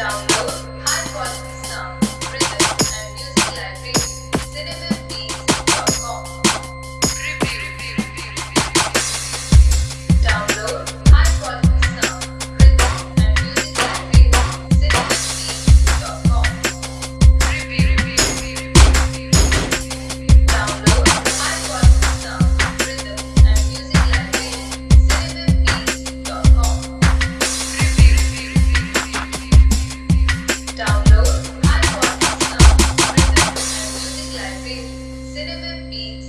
download cinnamon synonym